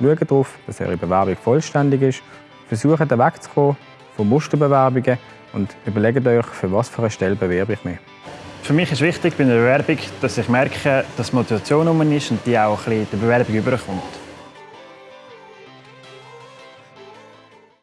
Schaut darauf, dass eure Bewerbung vollständig ist. Versucht wegzukommen von Musterbewerbungen und überlegt euch, für was für eine Stelle bewerbe ich mich. Für mich ist wichtig bei einer Bewerbung, dass ich merke, dass Motivation um ist und die auch ein bisschen der Bewerbung überkommt.